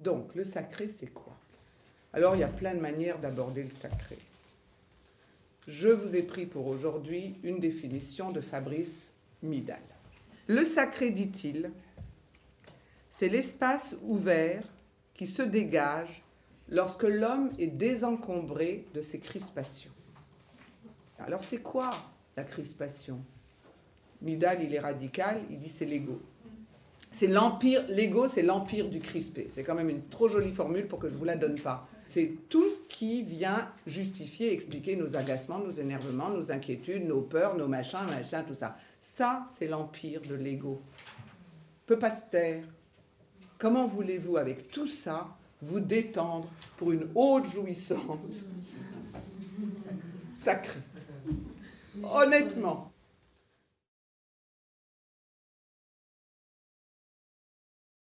Donc, le sacré, c'est quoi? Alors, il y a plein de manières d'aborder le sacré. Je vous ai pris pour aujourd'hui une définition de Fabrice Midal. Le sacré, dit-il, c'est l'espace ouvert qui se dégage lorsque l'homme est désencombré de ses crispations. Alors c'est quoi la crispation? Midal, il est radical, il dit c'est l'ego. C'est l'empire, l'ego, c'est l'empire du crispé. C'est quand même une trop jolie formule pour que je vous la donne pas. C'est tout ce qui vient justifier, expliquer nos agacements, nos énervements, nos inquiétudes, nos peurs, nos machins, machins, tout ça. Ça, c'est l'empire de l'ego. Peut pas se taire. Comment voulez-vous, avec tout ça, vous détendre pour une haute jouissance? Sacrée Honnêtement.